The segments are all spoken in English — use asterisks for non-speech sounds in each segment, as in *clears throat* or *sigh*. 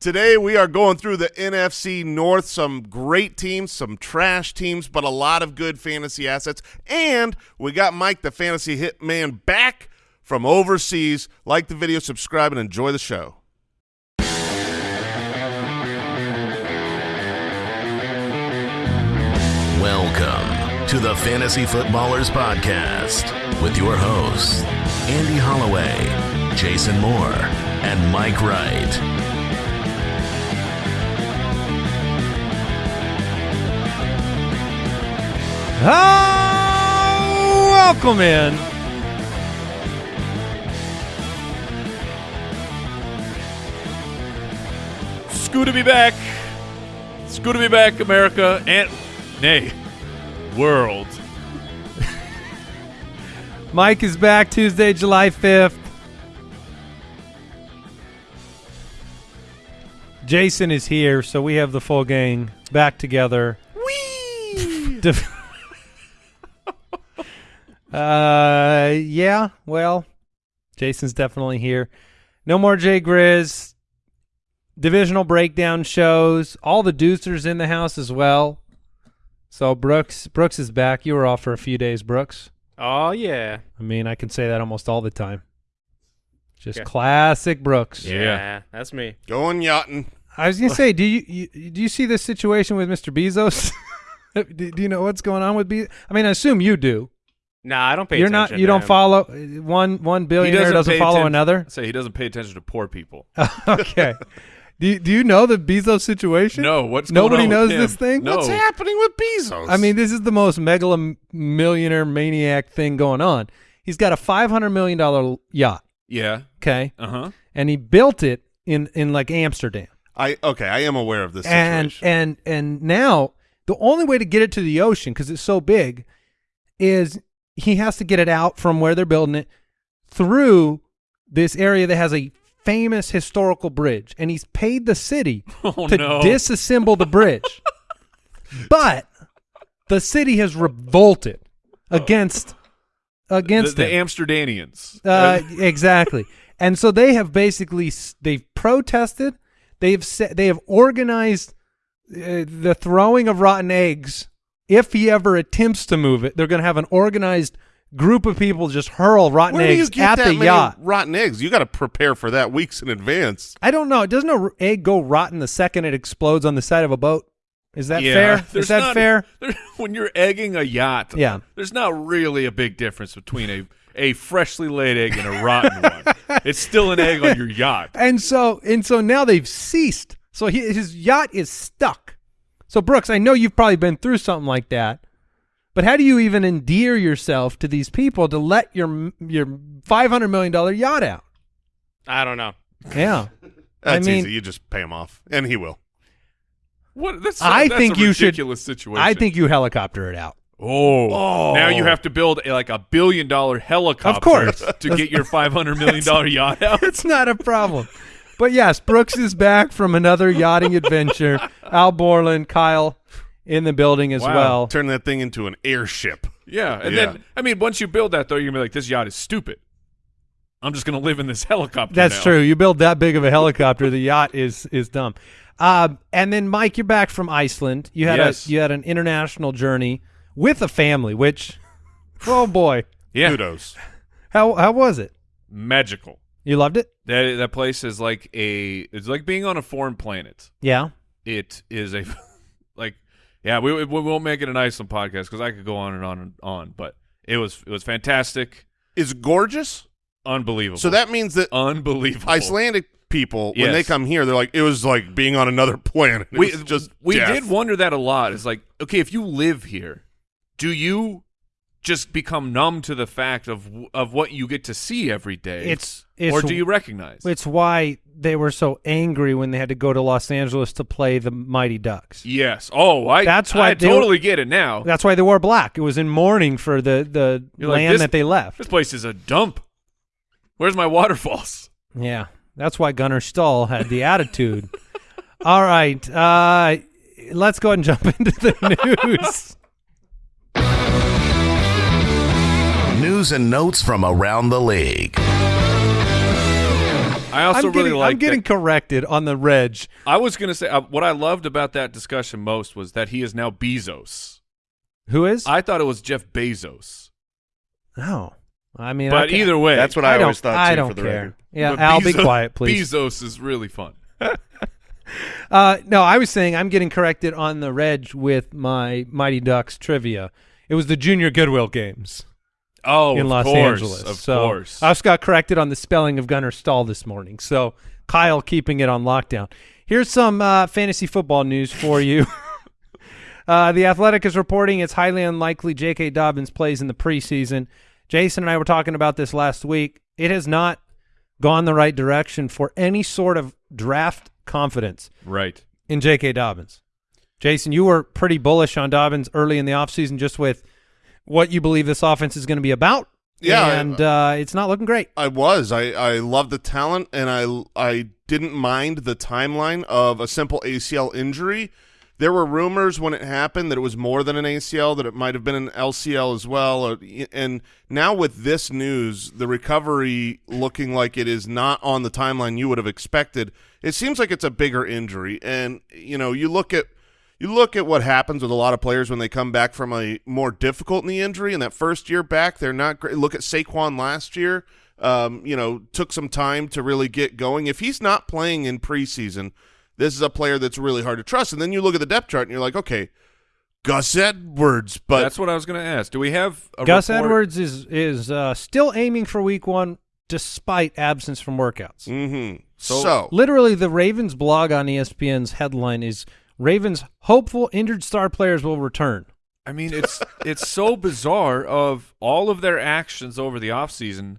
Today we are going through the NFC North. Some great teams, some trash teams, but a lot of good fantasy assets. And we got Mike, the fantasy hitman, back from overseas. Like the video, subscribe, and enjoy the show. Welcome to the Fantasy Footballers Podcast with your hosts, Andy Holloway, Jason Moore, and Mike Wright. Oh, welcome in. It's good to be back. It's good to be back, America and nay, world. *laughs* Mike is back Tuesday, July 5th. Jason is here, so we have the full gang back together. Whee! *laughs* uh, yeah, well, Jason's definitely here. No more Jay Grizz. Divisional breakdown shows. All the Deucers in the house as well. So Brooks, Brooks is back. You were off for a few days, Brooks. Oh yeah. I mean, I can say that almost all the time. Just Yeah. classic Brooks. Yeah. that's me. Going yachting. I was gonna say, do you, you do you see this situation with Mr. Bezos? *laughs* do, do you know what's going on with Bezos? I mean, I assume you do. Nah, I don't pay. You're not. You to don't him. follow one one billionaire doesn't, pay follow another. Say he doesn't pay attention to poor people. *laughs* okay. Do you, do you know the Bezos situation? No, what's Nobody going on with knows him? this thing? No. What's happening with Bezos? I mean, this is the most megalomillionaire maniac thing going on. He's got a five hundred million dollar yacht. Yeah. Okay, Uh huh. and he built it in in like Amsterdam. I okay, I am aware of this and situation. and and now the only way to get it to the ocean because it's so big is he has to get it out from where they're building it through this area that has a famous historical bridge and he's paid the city *laughs* Oh to no. disassemble the bridge *laughs* but the city has revolted against the, against the him. Amsterdamians. Uh, exactly. And so they have basically they've protested. They've they have organized uh, the throwing of rotten eggs. If he ever attempts to move it, they're going to have an organized group of people just hurl rotten Where do you eggs get at that the many yacht. rotten eggs? You got to prepare for that weeks in advance. I don't know. Doesn't a r- egg go rotten the second it explodes on the side of a boat? Is that yeah. fair? *laughs* There's Is that not- fair? *laughs* there- when you're egging a yacht, Yeah. there's not really a big difference between a a freshly laid egg and a rotten *laughs* one. It's still an egg on your yacht. And so and so now they've ceased. So he, his yacht is stuck. So Brooks, I know you've probably been through something like that. But how do you even endear yourself to these people to let your your five hundred million dollar yacht out? I don't know. Yeah, *laughs* That's mean- easy. You just pay him off, and he will. What? That's, I that's think a you should- ridiculous situation. I think you helicopter it out. Oh. oh, now you have to build a, like a billion dollar helicopter, of course. to get your five hundred million dollar yacht *laughs* out. It's not a problem. *laughs* But yes, Brooks is back from another yachting adventure. Al Borland, Kyle in the building as Wow. well. Turn that thing into an airship. Yeah, and Yeah. then I mean, once you build that though, you're gonna be like, this yacht is stupid. I'm just gonna live in this *laughs* helicopter. That's now. true. You build that big of a helicopter, the yacht is is dumb. Um, and then Mike, you're back from Iceland. You had Yes. a you had an international journey with a family, which oh boy, Yeah, Kudos. how how was it? magical. You loved it? That that place is like a it's like being on a foreign planet. Yeah. It is a *laughs* like yeah. We we won't make it an Iceland podcast because I could go on and on and on, but it was it was fantastic, Is gorgeous. unbelievable. So that means that unbelievable. Icelandic people, when they come here, they're like, it was like being on another *laughs* planet. It we was just we death. did wonder that a lot. It's like, okay, if you live here, do you just become numb to the fact of of what you get to see every day? It's- it's- or do you recognize? It's why they were so angry when they had to go to Los Angeles to play the Mighty Ducks. yes. Oh, I That's why I they totally get it now. That's why they wore black. It was in mourning for the the You're like, land this- that they left. This place is a dump. Where's my waterfalls? Yeah, that's why Gunnar Stahl had the attitude. *laughs* All right, uh, let's go ahead and jump *laughs* into the *laughs* news. News and notes from around the league. I also I'm really getting, like. I'm getting that- corrected on the reg. I was gonna say uh, what I loved about that discussion most was that he is now Bezos. Who is? I thought it was Jeff Bezos, no. I mean, but ca- either way, That's what I, I, always thought. I too, don't for the care. record. Yeah, but Al, be quiet, please. Bezos is really fun. *laughs* Uh, no, I was saying I'm getting corrected on the reg with my Mighty Ducks trivia. It was the Junior Goodwill games Oh, in of Los course, Angeles. of so course. I also got corrected on the spelling of Gunnar Stahl this morning. So Kyle keeping it on lockdown. Here's some uh, fantasy football news for you. *laughs* uh, the Athletic is reporting it's highly unlikely J.K. Dobbins plays in the preseason. Jason and I were talking about this last week. It has not gone the right direction for any sort of draft confidence right. in J.K. Dobbins. Jason, you were pretty bullish on Dobbins early in the offseason just with what you believe this offense is going to be about. Yeah, I- And uh, it's not looking great. I was. I, I love the talent, and I I didn't mind the timeline of a simple ACL injury. There were rumors when it happened that it was more than an ACL, that it might have been an LCL as well. And now with this news, the recovery looking like it is not on the timeline you would have expected, it seems like it's a bigger injury. And you know, you look at you look at what happens with a lot of players when they come back from a more difficult knee injury. In that first year back, they're not great. Look at Saquon last year. Um, you know, took some time to really get going. If he's not playing in preseason, this is a player that's really hard to trust. And then you look at the depth chart and you're like, okay, Gus Edwards, but That's what I was going to ask. Do we have a Gus report- Edwards is is uh, still aiming for week one despite absence from workouts. hmm So- so Literally, the Ravens blog on ESPN's headline is Ravens hopeful injured star players will return. I mean, it's it's so bizarre. Of all of their actions over the offseason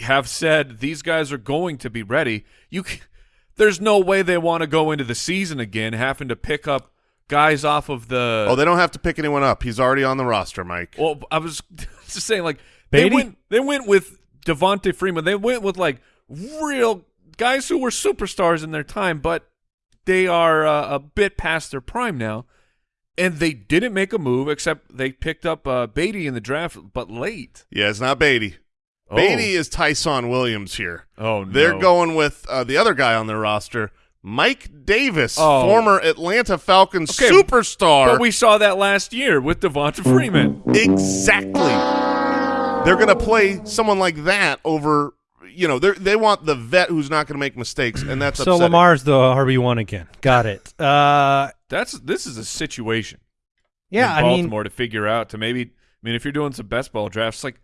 have said these guys are going to be ready. You, c- there's no way they want to go into the season again having to pick up guys off of the. oh, they don't have to pick anyone up. He's already on the roster, Mike. Well, I was *laughs* just saying, like they went, they went with Devonta Freeman. They went with like real guys who were superstars in their time, but they are uh, a bit past their prime now. And they didn't make a move except they picked up uh, Badie in the draft, but late. Yeah, it's not Badie. Oh. Badie is Ty'Son Williams here. Oh, no. They're going with uh, the other guy on their roster, Mike Davis, Oh. former Atlanta Falcons Okay, superstar. But we saw that last year with Devonta Freeman. exactly. They're going to play someone like that over. You know, they they want the vet who's not going to make mistakes, and that's so upsetting. Lamar's the RB one again. Got it. Uh, That's this is a situation. yeah, in I mean, Baltimore to figure out to maybe. I mean, if you're doing some best ball drafts, like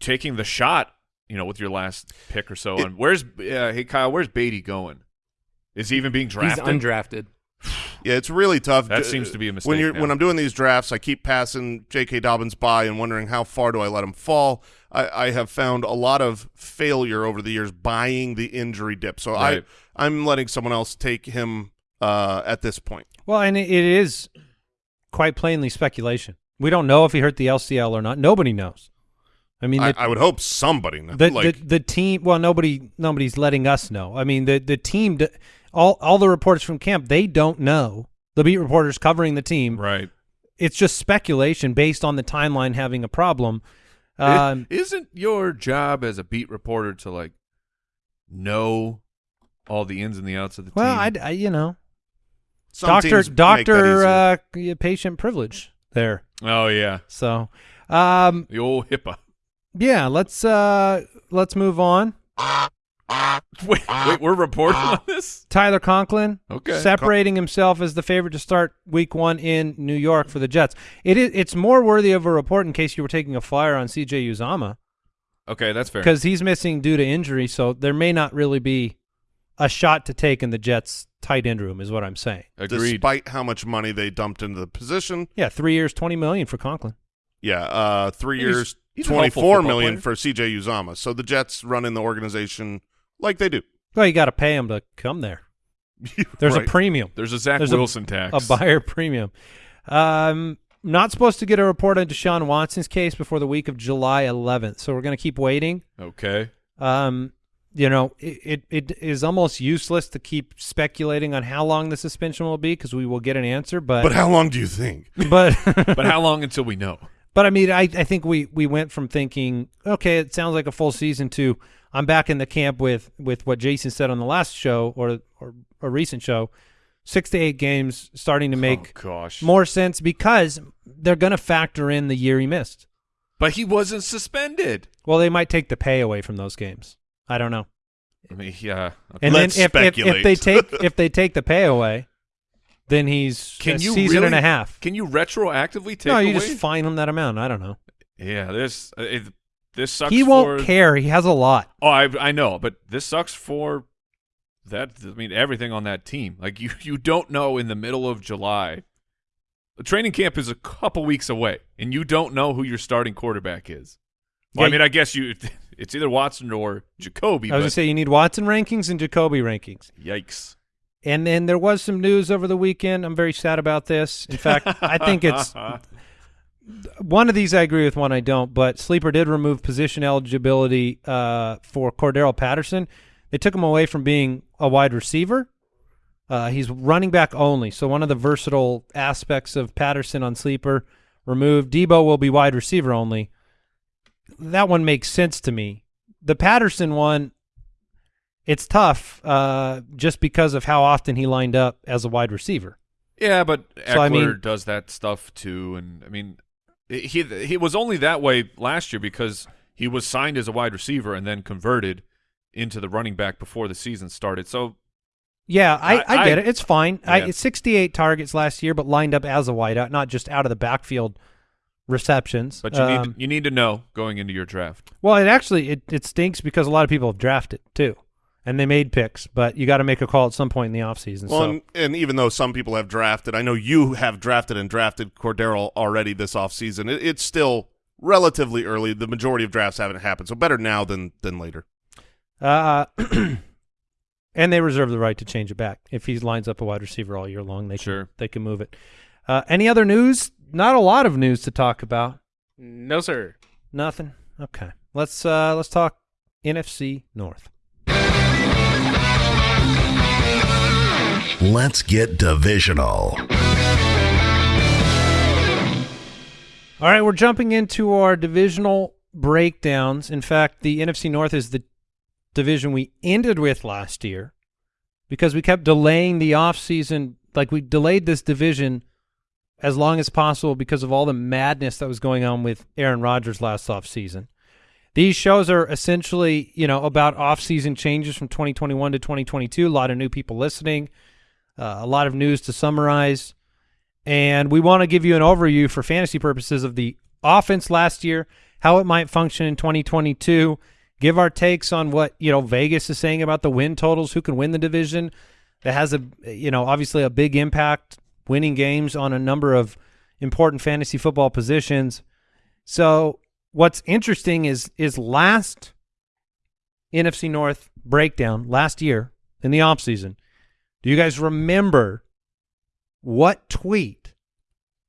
taking the shot, you know, with your last pick or so. It- and where's uh, hey Kyle? Where's Badie going? Is he even being He's drafted? undrafted. Yeah, it's really tough. That seems to be a mistake When you're now. when I'm doing these drafts, I keep passing J.K. Dobbins by and wondering how far do I let him fall. I, I have found a lot of failure over the years buying the injury dip, so Right. I I'm letting someone else take him uh, at this point. well, and it, it is quite plainly speculation. We don't know if he hurt the LCL or not. Nobody knows. I mean, I, the, I would hope somebody knows. the, like the the team. Well, nobody nobody's letting us know. I mean, the the team. All all the reports from camp, they don't know. The beat reporters covering the team. right. It's just speculation based on the timeline having a problem. Um, Isn't your job as a beat reporter to like know all the ins and the outs of the well, team? Well, I you know, some doctor teams make that doctor uh, patient privilege there. oh yeah, So, um, the old HIPAA. yeah, let's uh, let's move on. *laughs* Wait, wait, we're reporting on this. Tyler Conklin Okay. separating himself as the favorite to start Week One in New York for the Jets. It is it's more worthy of a report in case you were taking a flyer on C.J. Uzomah Okay, that's fair. because he's missing due to injury, so there may not really be a shot to take in the Jets' tight end room, is what I'm saying. Agreed. despite how much money they dumped into the position. Yeah, three years, twenty million for Conklin. Yeah, uh, three He's- years, he's a helpful twenty-four player. for C.J. Uzomah. So the Jets run in the organization like they do. Well, you got to pay them to come there. *laughs* There's Right. a premium. There's a Zach There's a- Wilson tax. a buyer premium. Um, not supposed to get a report on Deshaun Watson's case before the week of July 11th, so we're going to keep waiting. Okay. Um, you know, it, it, it is almost useless to keep speculating on how long the suspension will be because we will get an answer. But But how long do you think? but *laughs* But how long until we know? But I mean, I, I think we, we went from thinking, okay, it sounds like a full season to I'm back in the camp with, with what Jason said on the last show or, or a recent show, six to eight games starting to make oh, gosh. more sense because they're going to factor in the year he missed. But he wasn't suspended. Well, they might take the pay away from those games. I don't know. I mean, yeah. And Let's then if, if, if they take *laughs* if they take the pay away, then he's Can a you season really- and a half. Can you retroactively take no, you away? just fine him that amount. I don't know. yeah, this uh, it, this sucks. He won't for, care. He has a lot. Oh, I I know, but this sucks for that. I mean, everything on that team. Like *laughs* you, you don't know in the middle of July. The training camp is a couple weeks away, and you don't know who your starting quarterback is. Well, Yeah, I mean, I guess you. *laughs* It's either Watson or Jacoby. I was but gonna say you need Watson rankings and Jacoby rankings. yikes. And then there was some news over the weekend. I'm very sad about this. In fact, I think it's *laughs* one of these I agree with, one I don't. But Sleeper did remove position eligibility uh, for Cordarrelle Patterson. They took him away from being a wide receiver. Uh, he's running back only. So one of the versatile aspects of Patterson on Sleeper removed. Deebo will be wide receiver only. That one makes sense to me. The Patterson one, it's tough uh, just because of how often he lined up as a wide receiver. Yeah, but Ekeler So, I mean- does that stuff too, and I mean, he he was only that way last year because he was signed as a wide receiver and then converted into the running back before the season started. So Yeah, I, I, I- get it. It's fine. I, Yeah. it's 68 targets last year, but lined up as a wideout, not just out of the backfield receptions. But you Um, need you need to know going into your draft. well, it actually it, it stinks because a lot of people have drafted too, and they made picks. But you got to make a call at some point in the offseason. Well, so and, and even though some people have drafted, I know you have drafted and drafted Cordarrelle already this offseason. It, it's still relatively early. The majority of drafts haven't happened, so better now than than later. Uh, *clears throat* and they reserve the right to change it back if he lines up a wide receiver all year long. They Sure. can, they can move it. Uh, any other news? Not a lot of news to talk about. No, sir. Nothing. Okay, let's uh, let's talk NFC North. Let's get divisional. All right, we're jumping into our divisional breakdowns. In fact, the NFC North is the division we ended with last year because we kept delaying the offseason. Like we delayed this division as long as possible because of all the madness that was going on with Aaron Rodgers last offseason. These shows are essentially, you know, about offseason changes from 2021 to 2022. A lot of new people listening, uh, a lot of news to summarize and we want to give you an overview for fantasy purposes of the offense last year, how it might function in 2022, give our takes on what, you know, Vegas is saying about the win totals, who can win the division. That has a, you know, obviously a big impact winning games on a number of important fantasy football positions. So, what's interesting is is last NFC North breakdown last year in the offseason. Do you guys remember what tweet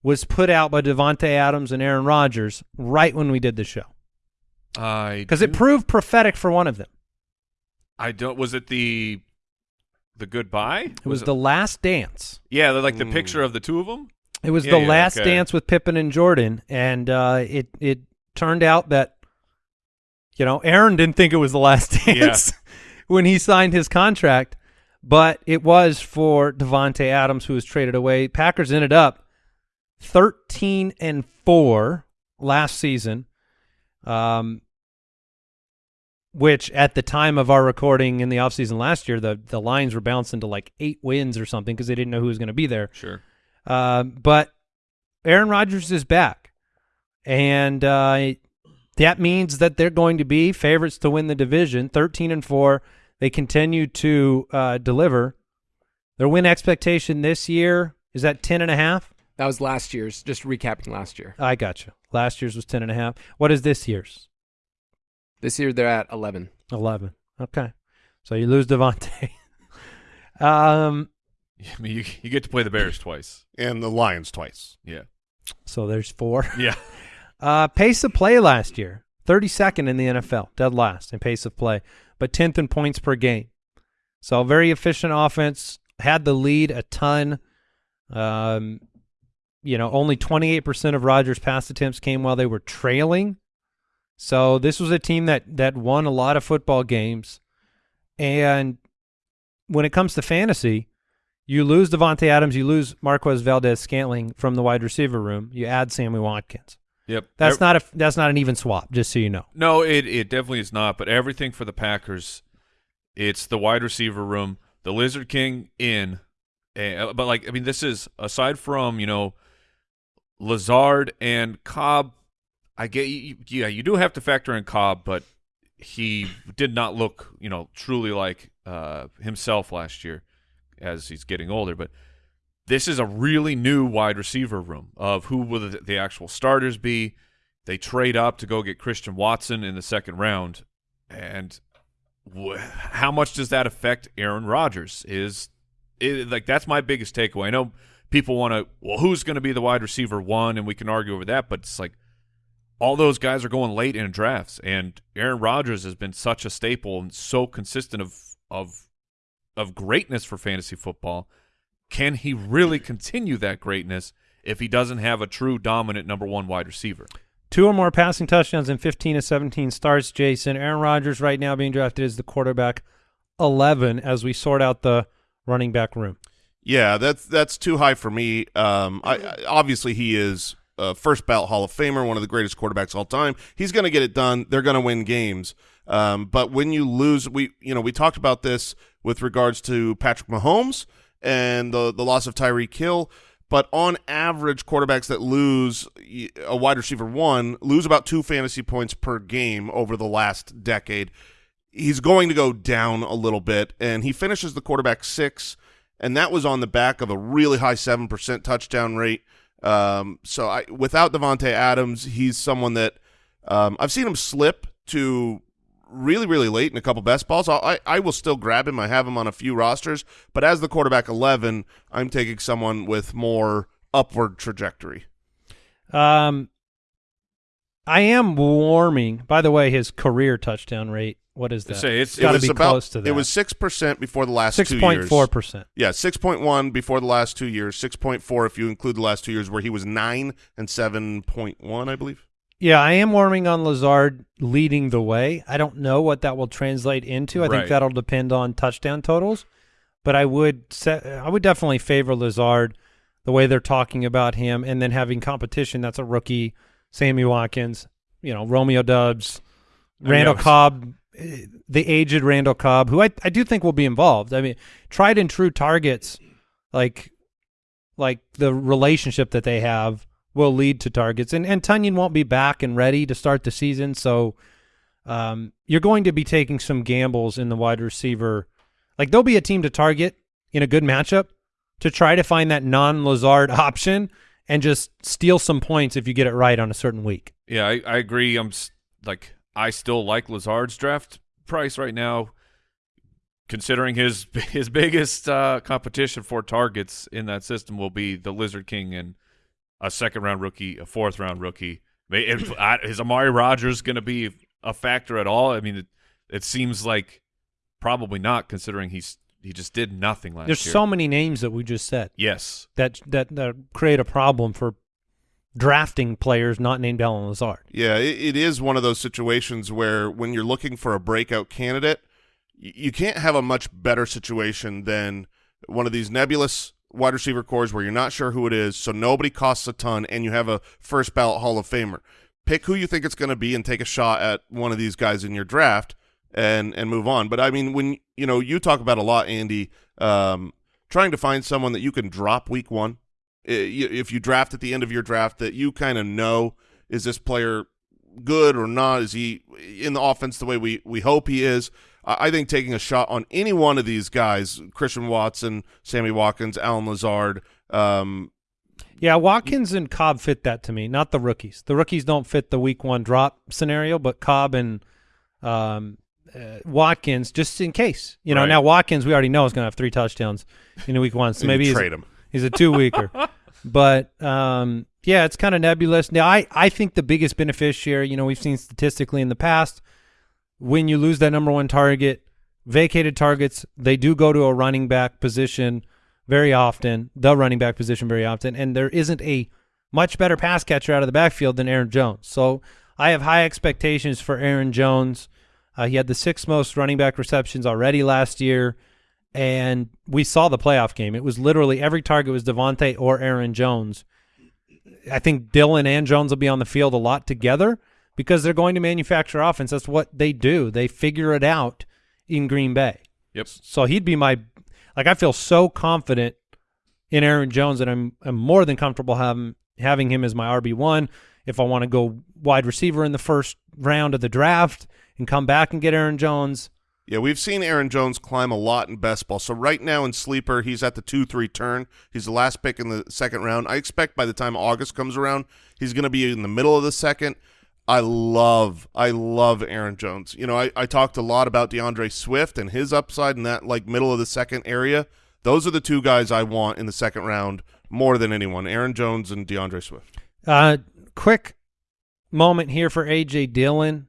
was put out by Davante Adams and Aaron Rodgers right when we did the show? I Because it proved prophetic for one of them. I don't. Was it the the goodbye? It was, the last dance. yeah, the- like the Mm. picture of the two of them. It was Yeah, the yeah, last okay. dance with Pippen and Jordan, and uh, it it turned out that you know Aaron didn't think it was the last *laughs* dance when he signed his contract, but it was for Davante Adams, who was traded away. Packers ended up thirteen and four last season, um, which at the time of our recording in the offseason last year, the the lines were bouncing to like eight wins or something because they didn't know who was going to be there. Sure. Uh, but Aaron Rodgers is back, and uh, that means that they're going to be favorites to win the division. Thirteen and four, they continue to uh, deliver. Their win expectation this year is at ten and a half. That was last year's. Just recapping last year. I got you. Last year's was ten and a half. What is this year's? This year they're at 11. Eleven. Okay, so you lose Davante. *laughs* um, I mean, you you get to play the Bears twice. And the Lions twice. Yeah. so there's four. *laughs* Yeah. Uh, pace of play last year, 32nd in the NFL, dead last in pace of play, but 10th in points per game. So very efficient offense, had the lead a ton. Um, you know, only 28% of Rodgers' pass attempts came while they were trailing. So this was a team that that won a lot of football games. And when it comes to fantasy, you lose Davante Adams, you lose Marquez Valdes-Scantling from the wide receiver room. You add Sammy Watkins. Yep. That's not a that's not an even swap, just so you know. No, it it definitely is not. But everything for the Packers, it's the wide receiver room, the Lizard King in, eh, but like I mean, this is aside from you know, Lazard and Cobb. I get you, yeah, you do have to factor in Cobb, but he did not look you know truly like uh, himself last year as he's getting older. But this is a really new wide receiver room of who will the, actual starters be. They trade up to go get Christian Watson in the second round, and how much does that affect Aaron Rodgers? Is like that's my biggest takeaway. I know people want to, well, who's going to be the wide receiver one, and we can argue over that, but it's like all those guys are going late in drafts, and Aaron Rodgers has been such a staple and so consistent of of of greatness for fantasy football. Can he really continue that greatness if he doesn't have a true dominant number one wide receiver? Two or more passing touchdowns in 15 to 17 starts, Jason. Aaron Rodgers right now being drafted as the quarterback 11 as we sort out the running back room. Yeah, that's that's too high for me. Um, I, I obviously he is a first ballot Hall of Famer, one of the greatest quarterbacks of all time. He's going to get it done. They're going to win games. Um, but when you lose, we you know we talked about this with regards to Patrick Mahomes and the the loss of Tyreek Hill. But on average, quarterbacks that lose a wide receiver one lose about two fantasy points per game over the last decade. He's going to go down a little bit, and he finishes the quarterback six and that was on the back of a really high seven percent touchdown rate. Um, so I, without Davante Adams, he's someone that um, I've seen him slip to really, really late in a couple best balls. I'll, I I will still grab him. I have him on a few rosters, but as the quarterback eleven, I'm taking someone with more upward trajectory. Um, I am warming. By the way, his career touchdown rate. What is that? Say it's- It's got to was be about, close to that. It was six percent before the last six two years. four percent. Yeah, six point one before the last two years. Six point four if you include the last two years where he was nine and seven point one, I believe. Yeah, I am warming on Lazard leading the way. I don't know what that will translate into. I Right. think that'll depend on touchdown totals, but I would set, I would definitely favor Lazard the way they're talking about him, and then having competition. That's a rookie, Sammy Watkins, you know, Romeo Doubs, Randall I Cobb, eh, the aged Randall Cobb, who I I do think will be involved. I mean, tried and true targets, like like the relationship that they have will lead to targets. And and Tonyan won't be back and ready to start the season, so um, you're going to be taking some gambles in the wide receiver. Like there'll be a team to target in a good matchup to try to find that non-Lazard *laughs* option and just steal some points if you get it right on a certain week. Yeah, I, I agree. I'm like I still like Lazard's draft price right now, considering his *laughs* his biggest uh, competition for targets in that system will be the Lizard King and a second round rookie, a fourth round rookie. If- *clears throat* I- Is Amari Rodgers going to be a factor at all? I mean, it, it seems like probably not, considering he's he just did nothing last There's year. There's so many names that we just said yes, that that that create a problem for drafting players not named Allen Lazard. Yeah, it, it is one of those situations where when you're looking for a breakout candidate, y- you can't have a much better situation than one of these nebulous wide receiver cores where you're not sure who it is, so nobody costs a ton, and you have a first ballot Hall of Famer. Pick who you think it's going to be and take a shot at one of these guys in your draft and and move on. But I mean, when you know you talk about a lot, Andy, um, trying to find someone that you can drop week one. If you draft at the end of your draft, that you kind of know is this player good or not? Is he in the offense the way we, we hope he is? I I think taking a shot on any one of these guys, Christian Watson, Sammy Watkins, Allen Lazard, um, Yeah, Watkins and Cobb fit that to me, not the rookies. The rookies don't fit the week one drop scenario, but Cobb and um, uh, Watkins, just in case. You know, Right. now Watkins, we already know is going to have three touchdowns in week one, so *laughs* maybe he's, trade him. *laughs* he's a two weeker. but um, yeah, it's kind of nebulous. Now, I, I think the biggest beneficiary, you know, we've seen statistically in the past, when you lose that number one target, vacated targets, they do go to a running back position very often, the running back position very often, and there isn't a much better pass catcher out of the backfield than Aaron Jones. So I have high expectations for Aaron Jones. Uh, he had the sixth most running back receptions already last year, and we saw the playoff game. It was literally every target was Davante or Aaron Jones. I think Dillon and Jones will be on the field a lot together because they're going to manufacture offense. That's what they do. They figure it out in Green Bay. Yep. So he'd be my like I feel so confident in Aaron Jones that I'm I'm more than comfortable having having him as my RB one. If I want to go wide receiver in the first round of the draft and come back and get Aaron Jones, Yeah, we've seen Aaron Jones climb a lot in best ball. So right now in sleeper, he's at the two three turn. He's the last pick in the second round. I expect by the time August comes around, he's going to be in the middle of the second. I love, I love Aaron Jones. You know, I, I talked a lot about DeAndre Swift and his upside in that like middle of the second area. Those are the two guys I want in the second round more than anyone: Aaron Jones and DeAndre Swift. Uh, quick moment here for AJ Dillon.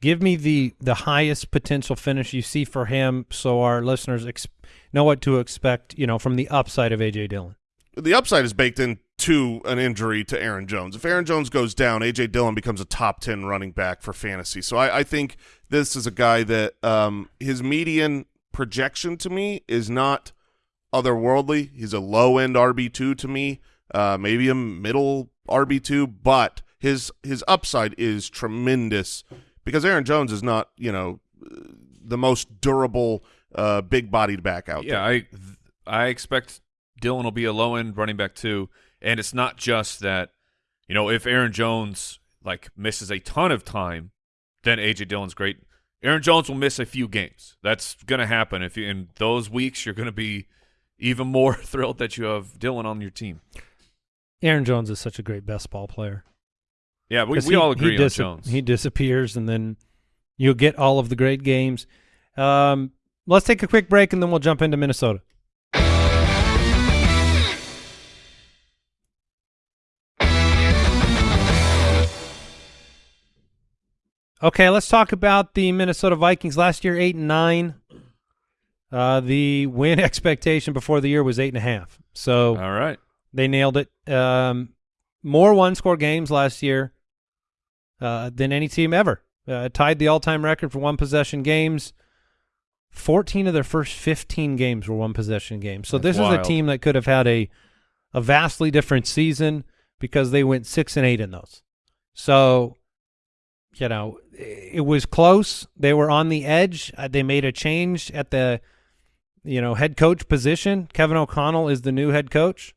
Give me the the highest potential finish you see for him, so our listeners ex- know what to expect. You know, from the upside of AJ Dillon. the upside is baked into an injury to Aaron Jones. If Aaron Jones goes down, AJ Dillon becomes a top ten running back for fantasy. So I, I think this is a guy that um, his median projection to me is not otherworldly. He's a low end RB two to me, uh, maybe a middle RB two, but his his upside is tremendous because Aaron Jones is not you know the most durable uh, big bodied back out Yeah, there. I I expect Dillon will be a low end running back too, and it's not just that. You know, if Aaron Jones like misses a ton of time, then AJ Dillon's great. Aaron Jones will miss a few games. That's going to happen. If you, in those weeks, you're going to be even more *laughs* thrilled that you have Dillon on your team. Aaron Jones is such a great best ball player. Yeah, we, we he- all agree on Jones. He disappears, and then you'll get all of the great games. Um, let's take a quick break, and then we'll jump into Minnesota. Okay, let's talk about the Minnesota Vikings. Last year, eight and nine. Uh, the win *laughs* expectation before the year was eight and a half. So all right. they nailed it. Um, more one-score games last year uh, than any team ever. Uh, tied the all-time record for one-possession games. Fourteen of their first fifteen games were one-possession games. So That's this is a team that could have had a a vastly different season because they went six and eight in those. So, you know, it was close. They were on the edge. Uh, they made a change at the, you know, head coach position. Kevin O'Connell is the new head coach.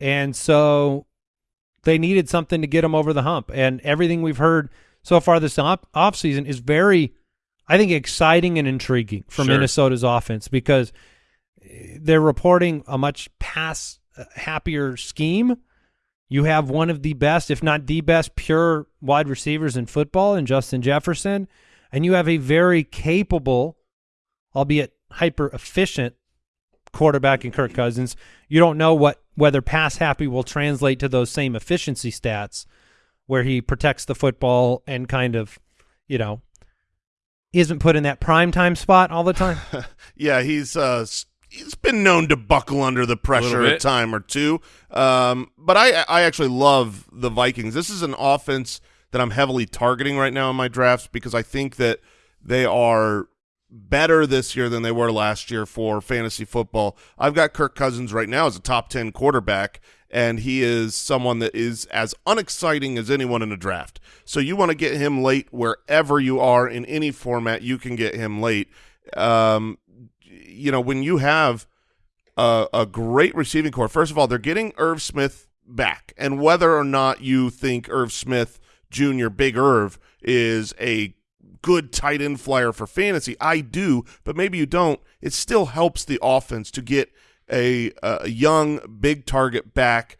And so they needed something to get them over the hump. And everything we've heard so far this op- offseason is very, I think, exciting and intriguing for Sure. Minnesota's offense because eh, they're reporting a much pass uh, happier scheme. You have one of the best, if not the best, pure wide receivers in football in Justin Jefferson. And you have a very capable, albeit hyper efficient quarterback in Kirk Cousins. You don't know what whether pass happy will translate to those same efficiency stats where he protects the football and kind of, you know, isn't put in that prime time spot all the time. *laughs* yeah, he's uh he's been known to buckle under the pressure bit. a time or two. Um, but I I actually love the Vikings. This is an offense that I'm heavily targeting right now in my drafts because I think that they are better this year than they were last year for fantasy football. I've got Kirk Cousins right now as a top 10 quarterback and he is someone that is as unexciting as anyone in a draft. So you want to get him late wherever you are in any format, you can get him late. Um, you know, when you have a, a great receiving corps, first of all, they're getting Irv Smith back. And whether or not you think Irv Smith Jr., Big Irv, is a good tight end flyer for fantasy, I do, but maybe you don't. It still helps the offense to get a, a young, big target back.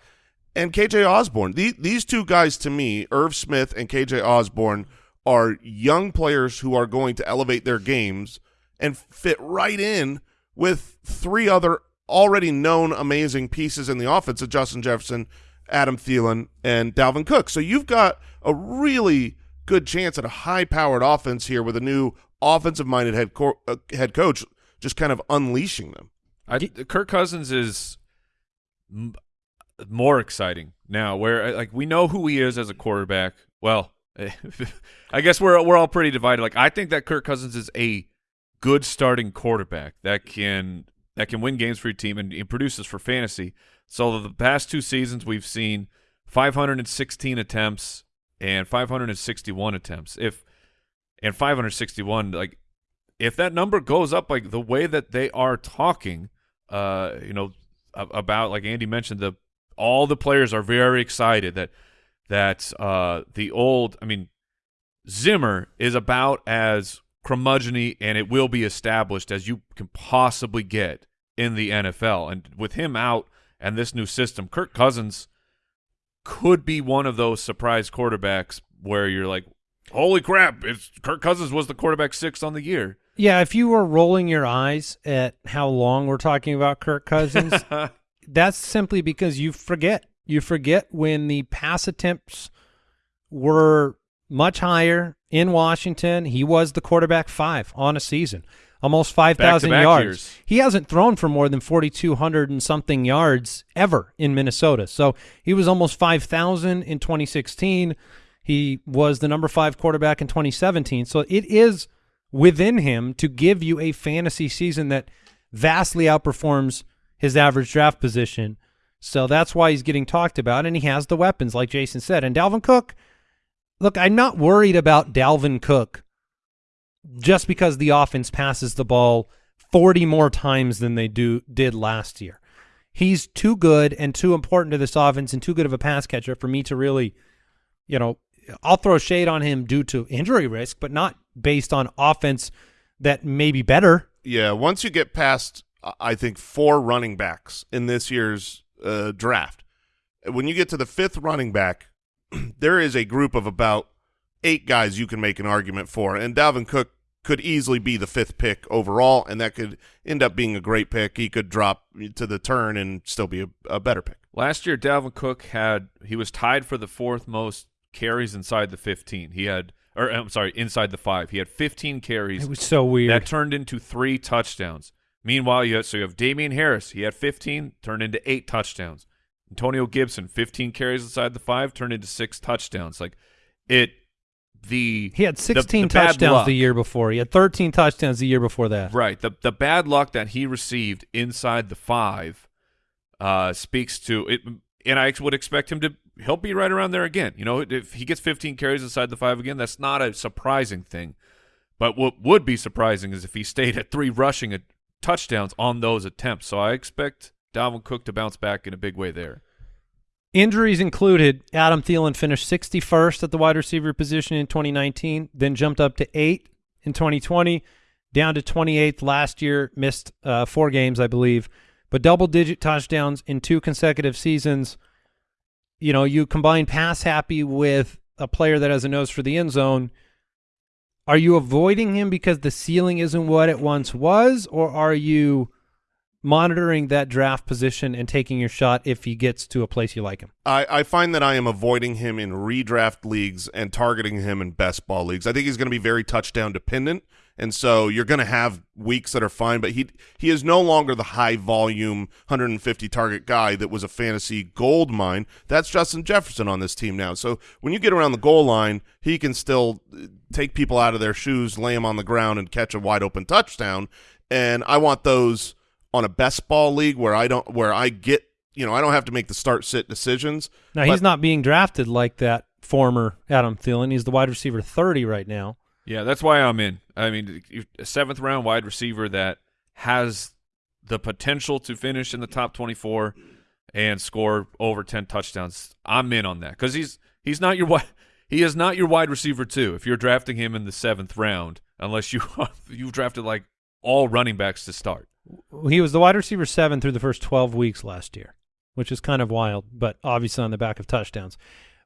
And KJ Osborn, the, these two guys to me, Irv Smith and KJ Osborn, are young players who are going to elevate their games and fit right in with three other already known amazing pieces in the offense of Justin Jefferson, Adam Thielen, and Dalvin Cook. So you've got a really good chance at a high-powered offense here with a new offensive-minded head co- uh, head coach just kind of unleashing them. I, Kirk Cousins is more exciting now. Where like we know who he is as a quarterback. Well, *laughs* I guess we're we're all pretty divided. Like I think that Kirk Cousins is a good starting quarterback that can that can win games for your team and, and produces for fantasy. So the past two seasons we've seen 516 attempts and 561 attempts. If and 561 like if that number goes up like the way that they are talking, uh, you know, about like Andy mentioned, the all the players are very excited that that uh the old, I mean, Zimmer is about as curmudgeony and it will be established as you can possibly get in the NFL. And with him out and this new system, Kirk Cousins could be one of those surprise quarterbacks where you're like, holy crap, it's Kirk Cousins was the quarterback six on the year. Yeah, if you were rolling your eyes at how long we're talking about Kirk Cousins, *laughs* that's simply because you forget. You forget when the pass attempts were much higher in Washington. He was the quarterback five on a season, almost 5,000 yards. years. He hasn't thrown for more than 4,200 and something yards ever in Minnesota. So he was almost 5,000 in 2016. He was the number five quarterback in 2017. So it is within him to give you a fantasy season that vastly outperforms his average draft position. So that's why he's getting talked about, and he has the weapons, like Jason said. And Dalvin Cook, look, I'm not worried about Dalvin Cook just because the offense passes the ball 40 more times than they do did last year. He's too good and too important to this offense and too good of a pass catcher for me to really, you know, I'll throw shade on him due to injury risk, but not based on offense that may be better. Yeah, once you get past, I think, four running backs in this year's uh, draft, when you get to the fifth running back, *clears throat* there is a group of about eight guys you can make an argument for, and Dalvin Cook could easily be the fifth pick overall, and that could end up being a great pick. He could drop to the turn and still be a, a better pick. Last year, Dalvin Cook had he was tied for the fourth most carries inside the 15. He had, or I'm sorry, inside the five. He had 15 carries It was so weird. that turned into three touchdowns. Meanwhile, you have, so you have Damien Harris. He had 15, turned into eight touchdowns. Antonio Gibson, 15 carries inside the five, turned into six touchdowns. Like it, the he had 16 the bad touchdowns luck. the year before. He had 13 touchdowns the year before that. Right. The the bad luck that he received inside the five uh, speaks to it, and I would expect him to. He'll be right around there again. You know, if he gets 15 carries inside the five again, that's not a surprising thing. But what would be surprising is if he stayed at three rushing touchdowns on those attempts. So I expect Dalvin Cook to bounce back in a big way there. Injuries included, Adam Thielen finished 61st at the wide receiver position in 2019, then jumped up to 8 in 2020, down to 28th last year, missed uh, four games, I believe, but double-digit touchdowns in two consecutive seasons. You know, you combine pass happy with a player that has a nose for the end zone. Are you avoiding him because the ceiling isn't what it once was, or are you monitoring that draft position and taking your shot if he gets to a place you like him? I, I find that I am avoiding him in redraft leagues and targeting him in best ball leagues. I think he's going to be very touchdown dependent, and so you're going to have weeks that are fine. But he he is no longer the high volume 150 target guy that was a fantasy gold mine. That's Justin Jefferson on this team now. So when you get around the goal line, he can still uh, take people out of their shoes, lay them on the ground, and catch a wide open touchdown. And I want those on a best ball league where I don't where I get you know I don't have to make the start sit decisions. Now he's not being drafted like that former Adam Thielen. He's the wide receiver 30 right now. Yeah, that's why I'm in. I mean, a seventh round wide receiver that has the potential to finish in the top 24 and score over 10 touchdowns. I'm in on that because he's he's not your wide he is not your wide receiver too. If you're drafting him in the seventh round, unless you *laughs* you've drafted like all running backs to start. He was the wide receiver 7 through the first 12 weeks last year, which is kind of wild, but obviously on the back of touchdowns.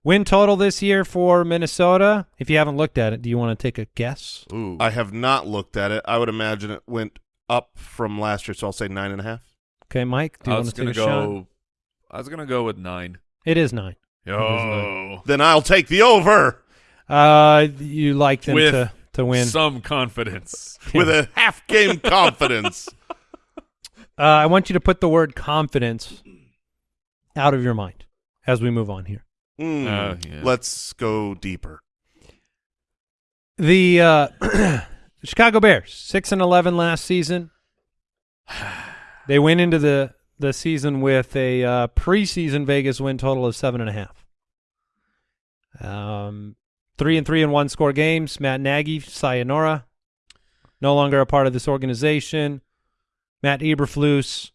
Win total this year for Minnesota. If you haven't looked at it, do you want to take a guess? Ooh, I have not looked at it. I would imagine it went up from last year, so I'll say nine and a half. Okay, Mike, do you I want was to take gonna shot? go. I was gonna go with nine. It is 9. Oh, Then I'll take the over Uh, you like them With to, to win. some confidence. with a *laughs* half game confidence. Uh, I want you to put the word confidence out of your mind as we move on here. Hmm. Uh, yeah. Let's go deeper. The uh, *clears throat* Chicago Bears, six and eleven last season. *sighs* They went into the the season with a uh, preseason Vegas win total of seven and a half. Um, three and three in one score games. Matt Nagy, sayonara, no longer a part of this organization. Matt Eberflus,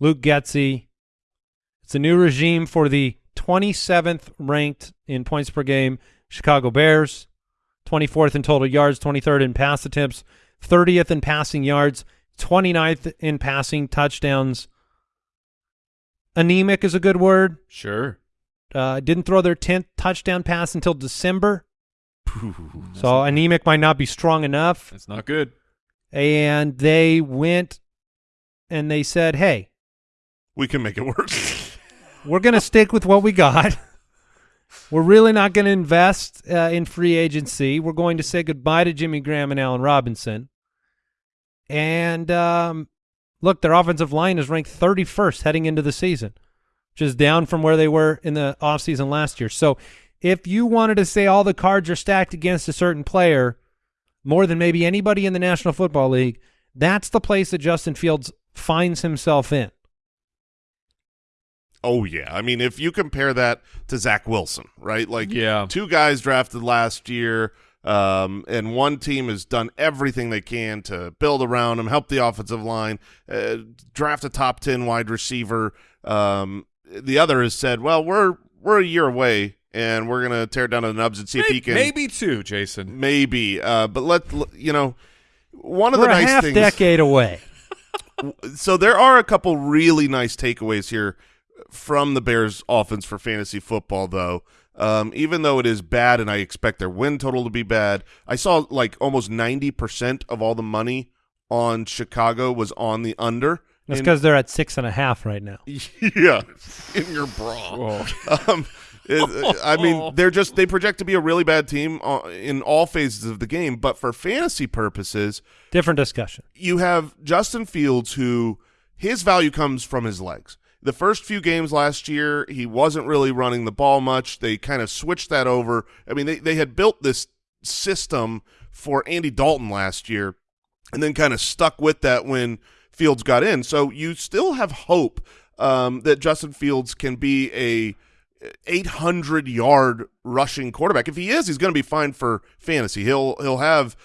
Luke Getsy. It's a new regime for the 27th ranked in points per game Chicago Bears. 24th in total yards, 23rd in pass attempts, 30th in passing yards, 29th in passing touchdowns. Anemic is a good word. Sure. Uh, didn't throw their 10th touchdown pass until December. So anemic might not be strong enough. That's not good. And they went and they said, hey, We can make it worse. *laughs* we're going to stick with what we got. *laughs* We're really not going to invest uh, in free agency. We're going to say goodbye to Jimmy Graham and Allen Robinson. And um, look, their offensive line is ranked 31st heading into the season, which is down from where they were in the offseason last year. So if you wanted to say all the cards are stacked against a certain player more than maybe anybody in the National Football League, that's the place that Justin Fields finds himself in. oh yeah. I mean, if you compare that to Zach Wilson, right? Like Yeah. two guys drafted last year, um, and one team has done everything they can to build around him, help the offensive line, uh, draft a top ten wide receiver. Um, the other has said, "Well, we're we're a year away, and we're gonna tear down to the nubs and see if he can maybe two, Jason. maybe." Uh, but let you know, one of We're the a nice half things. decade away. *laughs* so there are a couple really nice takeaways here from the Bears offense for fantasy football though. Um, even though it is bad and I expect their win total to be bad, I saw like almost 90% of all the money on Chicago was on the under. That's because they're at six and a half right now. *laughs* yeah, in your bra. Oh. *laughs* Um, it- I mean, *laughs* they're just they project to be a really bad team uh, in all phases of the game, but for fantasy purposes, Different discussion. you have Justin Fields, who his value comes from his legs. The first few games last year, he wasn't really running the ball much. They kind of switched that over. I mean, they, they had built this system for Andy Dalton last year and then kind of stuck with that when Fields got in. So you still have hope um, that Justin Fields can be a 800 yard rushing quarterback. If he is, he's going to be fine for fantasy. He'll he'll have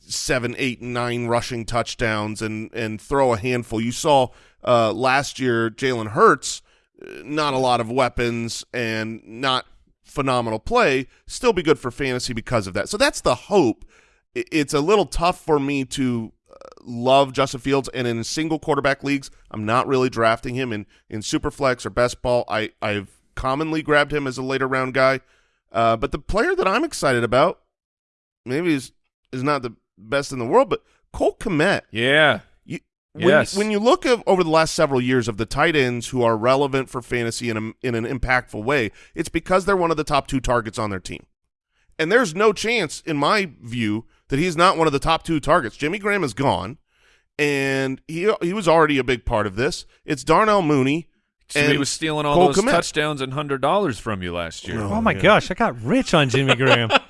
seven, eight, nine rushing touchdowns and and throw a handful. You saw uh, last year Jalen Hurts, uh, not a lot of weapons and not phenomenal play, still be good for fantasy because of that. So that's the hope. It's a little tough for me to uh, love Justin Fields, and in single quarterback leagues, I'm not really drafting him in in superflex or best ball. I I've commonly grabbed him as a later round guy, uh, but the player that I'm excited about, maybe is is not the best in the world, but Cole Kmet. Yeah. You, when, Yes. when you look at, over the last several years of the tight ends who are relevant for fantasy in a, in an impactful way, it's because they're one of the top two targets on their team. And there's no chance, in my view, that he's not one of the top two targets. Jimmy Graham is gone, and he he was already a big part of this. It's Darnell Mooney. So and he was stealing all Cole those Kmet. touchdowns and hundred dollars from you last year. No. Oh, my yeah. gosh, I got rich on Jimmy Graham. *laughs*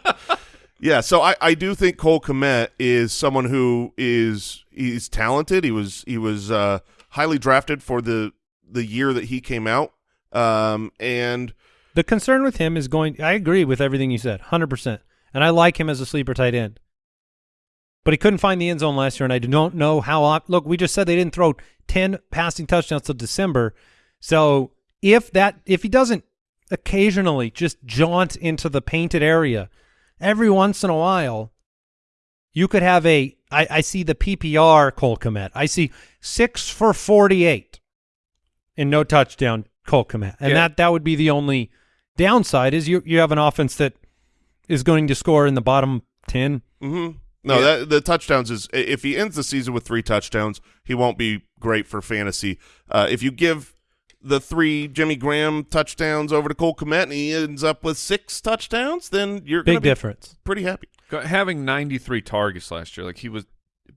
Yeah, so I, I do think Cole Kmet is someone who is he's talented. He was he was uh, highly drafted for the the year that he came out, um, and the concern with him is going. I agree with everything you said, hundred percent, and I like him as a sleeper tight end. But he couldn't find the end zone last year, and I don't know how. Op- Look, we just said they didn't throw ten passing touchdowns till December. So if that if he doesn't occasionally just jaunt into the painted area every once in a while, you could have a. I, I see the PPR Cole Kmet. I see six for forty-eight and no touchdown Cole Kmet, and Yeah. that that would be the only downside is you you have an offense that is going to score in the bottom ten. mhm. no, that the touchdowns is if he ends the season with three touchdowns, he won't be great for fantasy. Uh, if you give the three Jimmy Graham touchdowns over to Cole Kmet and he ends up with six touchdowns, then you're Big be difference. pretty happy. Having 93 targets last year, like he was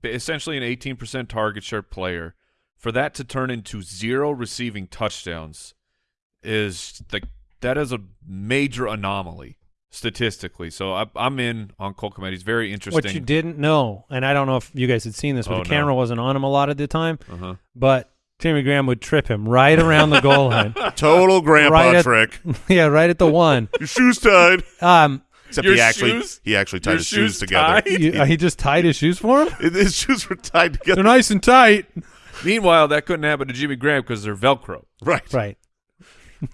essentially an 18% target share player for that to turn into zero receiving touchdowns is the that is a major anomaly statistically. So I, I'm in on Cole Kmet. He's very interesting. What you didn't know, and I don't know if you guys had seen this, but Oh, the camera no. wasn't on him a lot of the time. uh-huh. But Timmy Graham would trip him right around the goal line. *laughs* Total grandpa Right at- trick. *laughs* yeah, right at the one. *laughs* Your shoes tied. Um, Except Your he actually shoes? he actually tied Your his shoes shoes together. you, uh, he just tied his shoes for him. His shoes were tied together. They're nice and tight. Meanwhile, that couldn't happen to Jimmy Graham because they're Velcro. Right. Right.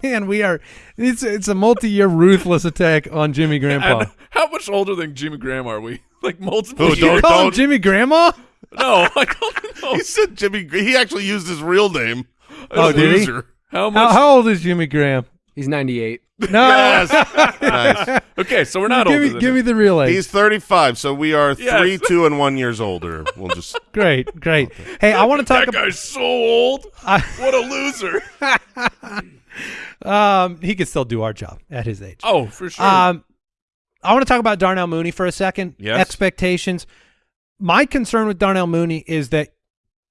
Man, we are. It's it's a multi-year ruthless attack on Jimmy Grandpa. And how much older than Jimmy Graham are we? Like multiple Oh, years? don't- Call him don't- Jimmy Grandma. No, *laughs* I don't know. He said Jimmy. Gr- He actually used his real name. Oh, did he? Loser. How How, much? how old is Jimmy Graham? He's 98. No, *laughs* Yes. *laughs* nice. okay, so we're not give older me than give him. me the real age. He's 35, so we are Yes. three, two, and one years older. We'll just great, great. Hey, I want to talk That about. guy's so old. I- What a loser. Um, he could still do our job at his age. Oh, for sure. Um, I want to talk about Darnell Mooney for a second. Yes. Expectations. My concern with Darnell Mooney is that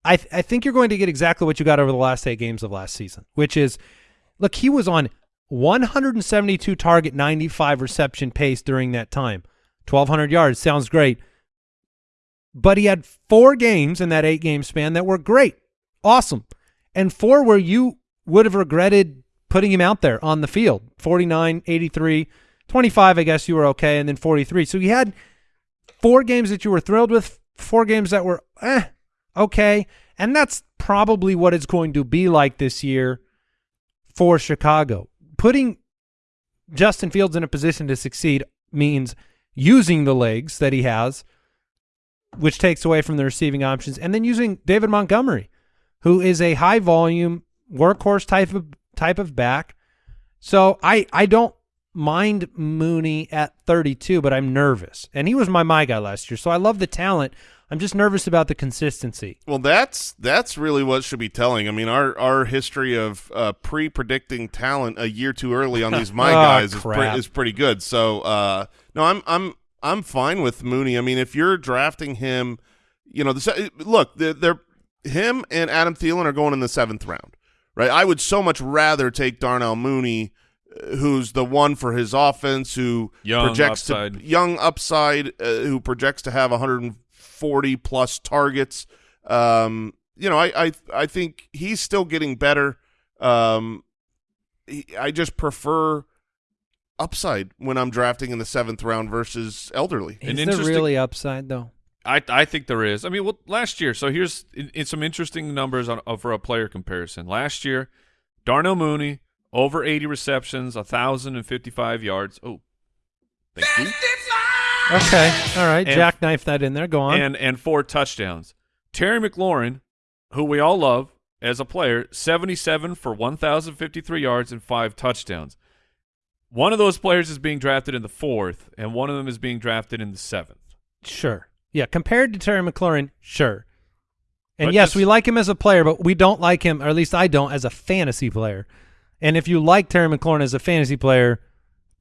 I th- I think you're going to get exactly what you got over the last eight games of last season, which is, look, he was on 172 target, 95 reception pace during that time, 1,200 yards. Sounds great, but he had four games in that eight game span that were great, awesome, and four where you would have regretted putting him out there on the field. 49 83 25 i guess you were okay and then 43 so he had four games that you were thrilled with four games that were eh, okay and that's probably what it's going to be like this year for chicago putting justin fields in a position to succeed means using the legs that he has which takes away from the receiving options and then using david montgomery who is a high volume workhorse type of type of back. So I I don't mind Mooney at 32, but I'm nervous. And he was my my guy last year. So I love the talent. I'm just nervous about the consistency. Well, that's that's really what should be telling. I mean, our our history of uh, pre-predicting talent a year too early on these *laughs* my Oh, guys is, pre- is pretty good. So, uh, no, I'm I'm I'm fine with Mooney. I mean, if you're drafting him, you know, the look, they're, they're him and Adam Thielen are going in the seventh round, right? I would so much rather take Darnell Mooney, who's the one for his offense, who Young projects upside. to young upside, uh, who projects to have 140 plus targets. Um, you know, I, I I think he's still getting better. Um, he, I just prefer upside when I'm drafting in the seventh round versus elderly. An Is there interesting- really upside though? I I think there is. I mean, well, last year. So here's in, in some interesting numbers on, uh, for a player comparison. Last year, Darnell Mooney over 80 receptions, 1,055 yards. Oh, thank you. Okay. All right. And- Jackknife that in there. Go on. and and four touchdowns. Terry McLaurin, who we all love as a player, 77 for 1,053 yards and five touchdowns. One of those players is being drafted in the fourth, and one of them is being drafted in the seventh. Sure. Yeah, compared to Terry McLaurin, sure. And But yes, just- we like him as a player, but we don't like him, or at least I don't, as a fantasy player. And if you like Terry McLaurin as a fantasy player,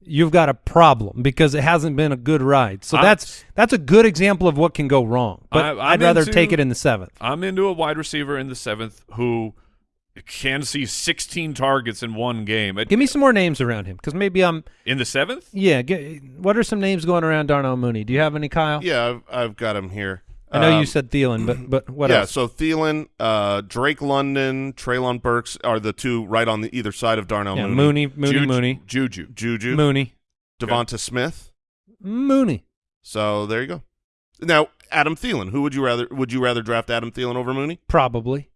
you've got a problem because it hasn't been a good ride. So I- that's that's a good example of what can go wrong. But I, I'd rather into- take it in the seventh. I'm into a wide receiver in the seventh who can see 16 targets in one game. It- Give me some more names around him because maybe I'm. in the seventh? Yeah. Get, what are some names going around Darnell Mooney? Do you have any, Kyle? Yeah, I've, I've got him here. I know Um, you said Thielen, but but what yeah, else? so Thielen, uh, Drake London, Treylon Burks are the two right on the either side of Darnell yeah, Mooney. Mooney, Mooney, Juju. Mooney, Juju. Juju, Mooney, Devonta Smith. Mooney. So there you go. Now, Adam Thielen. Who would you rather? Would you rather draft Adam Thielen over Mooney? Probably.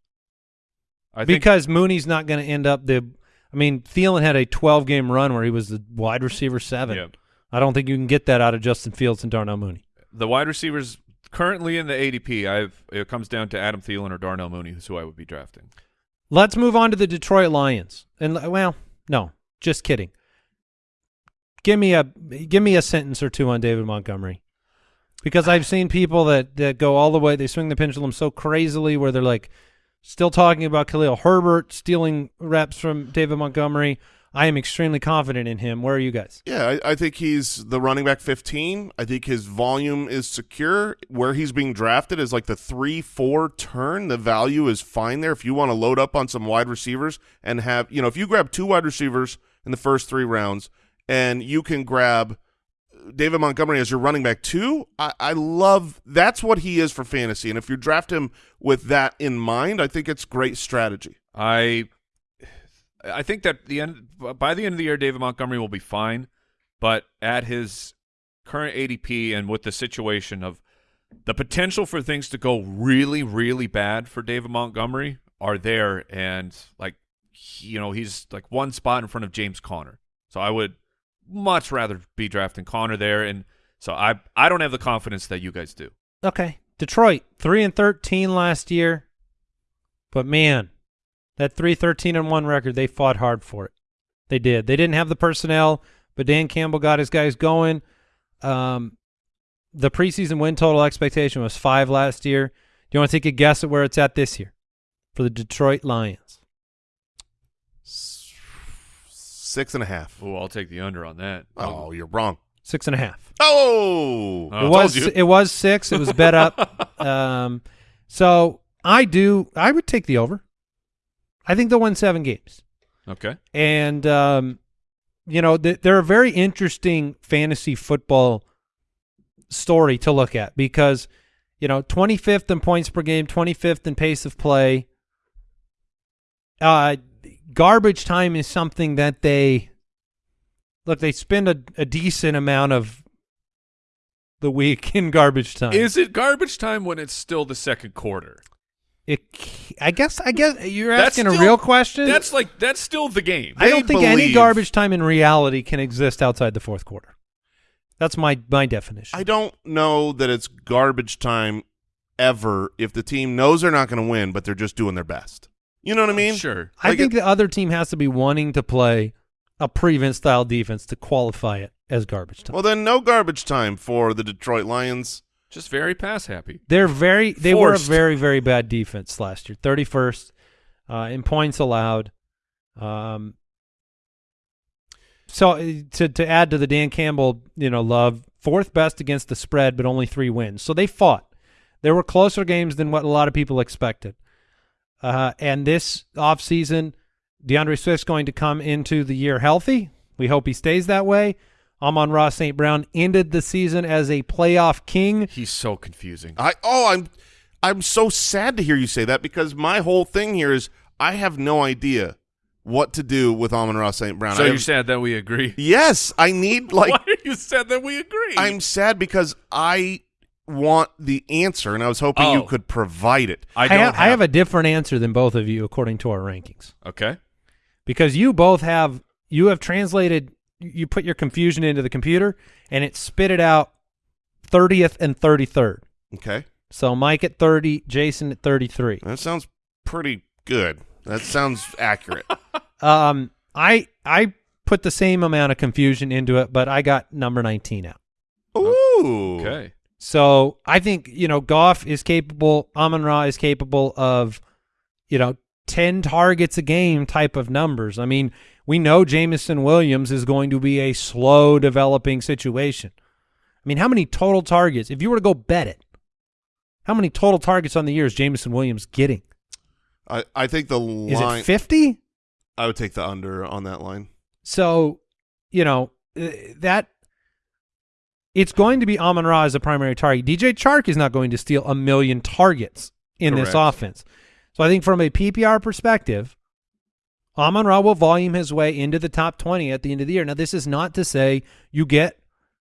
I think because Mooney's not going to end up the. I mean, Thielen had a 12 game run where he was the wide receiver seven. Yeah. I don't think you can get that out of Justin Fields and Darnell Mooney. the wide receivers currently in the ADP, I've it comes down to Adam Thielen or Darnell Mooney, who I would be drafting. Let's move on to the Detroit Lions. And well, no, just kidding. Give me a give me a sentence or two on David Montgomery. Because I've seen people that, that go all the way, they swing the pendulum so crazily where they're like still talking about Khalil Herbert stealing reps from David Montgomery. I am extremely confident in him. Where are you guys? Yeah, I, I think he's the running back 15. I think his volume is secure. Where he's being drafted is like the 3-4 turn. The value is fine there if you want to load up on some wide receivers and have, you know, if you grab two wide receivers in the first three rounds and you can grab David Montgomery as your running back too, I, I love – that's what he is for fantasy. And if you draft him with that in mind, I think it's great strategy. I I think that the end by the end of the year, David Montgomery will be fine, but at his current ADP and with the situation of the potential for things to go really, really bad for David Montgomery are there, and like you know he's like one spot in front of James Conner, so I would much rather be drafting Conner there, and so I I don't have the confidence that you guys do. Okay. Detroit, 3 and 13 last year. But man, that 313 and 1 record, they fought hard for it. They did. They didn't have the personnel, but Dan Campbell got his guys going. Um, the preseason win total expectation was 5 last year. Do you want to take a guess at where it's at this year for the Detroit Lions? Six and a half. Oh, I'll take the under on that. Oh, you're wrong. Six and a half. Oh, I it told was you. it was six. It was bet up. *laughs* um, so I do. I would take the over. I think they'll win seven games, Okay. and um, you know th- they're a very interesting fantasy football story to look at because you know 25th in points per game, 25th in pace of play. Uh, garbage time is something that they look. They spend a, a decent amount of the week *laughs* in garbage time. Is it garbage time when it's still the second quarter? It, c- I guess. I guess you're That's asking a real question. That's like that's still the game. I don't They think any garbage time in reality can exist outside the fourth quarter. That's my my definition. I don't know that it's garbage time ever if the team knows they're not going to win, but they're just doing their best. You know what I mean? Sure. I think it- the other team has to be wanting to play a prevent style defense to qualify it as garbage time. Well, then no garbage time for the Detroit Lions. Just very pass happy. They're very they Forced. were a very very bad defense last year. Thirty first uh, in points allowed. Um, so uh, to to add to the Dan Campbell, you know, love fourth best against the spread, but only three wins. So they fought. There were closer games than what a lot of people expected. Uh, and this offseason, DeAndre Swift's going to come into the year healthy. We hope he stays that way. Amon Ra St. Brown ended the season as a playoff king. He's so confusing. I oh, I'm I'm so sad to hear you say that because my whole thing here is I have no idea what to do with Amon Ra St. Brown. so I you're have- sad that we agree. yes, I need like *laughs* Why are you sad that we agree? I'm sad because I want the answer and I was hoping Oh. you could provide it. I I, don't have, I have a different answer than both of you according to our rankings okay. because you both have you have translated you put your confusion into the computer and it spit it out 30th and 33rd. Okay, So Mike at 30, Jason at 33. that sounds pretty good. That sounds accurate. *laughs* Um I I put the same amount of confusion into it but I got number 19 out. Ooh, Okay. So I think, you know, Goff is capable, Amon Ra is capable of, you know, 10 targets a game type of numbers. I mean, we know Jameson Williams is going to be a slow developing situation. I mean, how many total targets, if you were to go bet it, how many total targets on the year is Jameson Williams getting? I I think the Is line. it 50? I would take the under on that line. So, you know, uh, that it's going to be Amon Ra as a primary target. DJ Chark is not going to steal a million targets in this offense. So I think from a PPR perspective, Amon Ra will volume his way into the top 20 at the end of the year. Now, this is not to say you get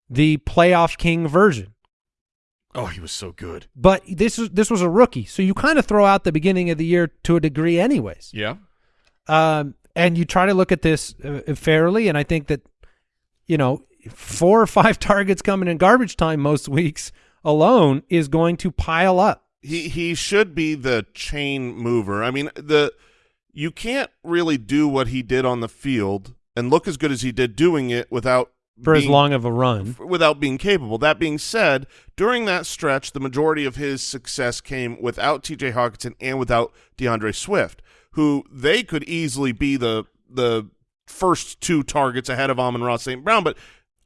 the playoff king version, Oh, he was so good. but this was this was a rookie, so you kind of throw out the beginning of the year to a degree, anyways. Yeah. um, and you try to look at this uh, fairly. And I think that, you know, four or five *laughs* targets coming in garbage time most weeks alone is going to pile up. He he should be the chain mover. I mean, the you can't really do what he did on the field and look as good as he did doing it without For as long of a run, without being capable. That being said, during that stretch, the majority of his success came without T.J. Hockenson and without DeAndre Swift, who they could easily be the the first two targets ahead of Amon Ra St. Brown, but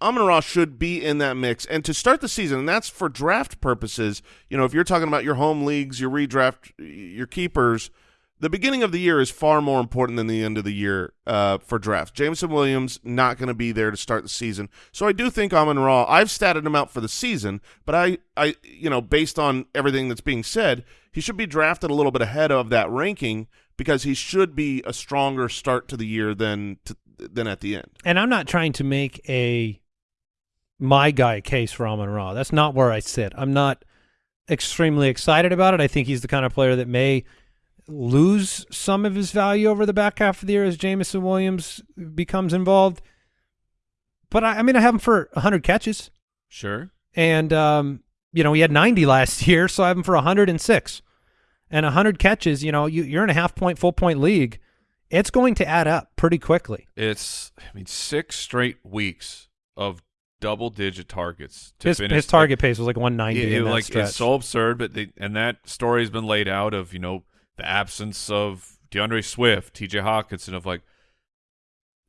Amon Ra should be in that mix. And to start the season, and that's for draft purposes, you know, if you're talking about your home leagues, your redraft, your keepers, the beginning of the year is far more important than the end of the year uh, for drafts. Jameson Williams not going to be there to start the season, so I do think Amon Ra. I've statted him out for the season, but I, I, you know, based on everything that's being said, he should be drafted a little bit ahead of that ranking because he should be a stronger start to the year than to, than at the end. And I'm not trying to make a my guy case for Amon Ra. That's not where I sit. I'm not extremely excited about it. I think he's the kind of player that may lose some of his value over the back half of the year as Jameson Williams becomes involved. But I, I mean, I have him for 100 catches, Sure. and um, you know he had 90 last *laughs* year, so I have him for 106. And 100 catches, you know, you, you're in a half point, full point league. It's going to add up pretty quickly. It's I mean six straight weeks of double digit targets to His, finish his target pace was like 190 It- it, like stretch. it's so absurd, but they, and that story has been laid out of you know the absence of DeAndre Swift, T.J. Hockenson, of like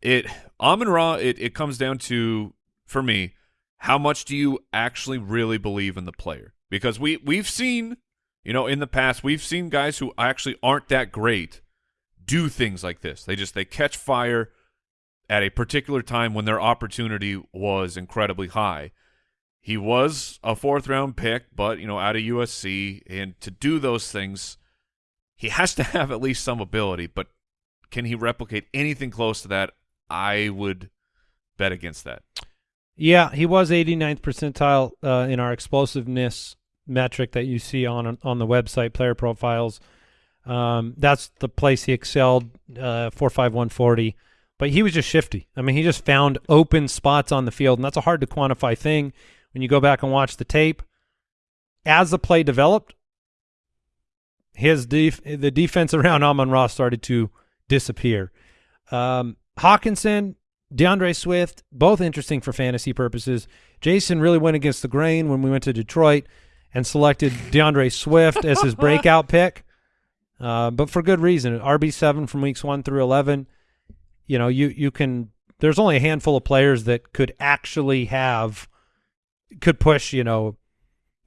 it. Amon Ra, it it comes down to for me, how much do you actually really believe in the player? Because we we've seen, you know, in the past we've seen guys who actually aren't that great do things like this. They just they catch fire at a particular time when their opportunity was incredibly high. He was a fourth round pick, but you know, out of USC, and to do those things, he has to have at least some ability. But can he replicate anything close to that? I would bet against that. Yeah, he was 89th percentile uh, in our explosiveness metric that you see on on the website, player profiles. Um, that's the place he excelled, uh, four five one forty. But he was just shifty. I mean, he just found open spots on the field, and that's a hard to quantify thing when you go back and watch the tape. As the play developed, his def- the defense *laughs* around Amon Ra started to disappear. Um, Hockenson, DeAndre Swift, both interesting for fantasy purposes. Jason really went against the grain when we went to Detroit and selected DeAndre Swift as his *laughs* breakout pick, uh, but for good reason. RB seven from weeks one through eleven. You know, you you can. There's only a handful of players that could actually have could push. You know,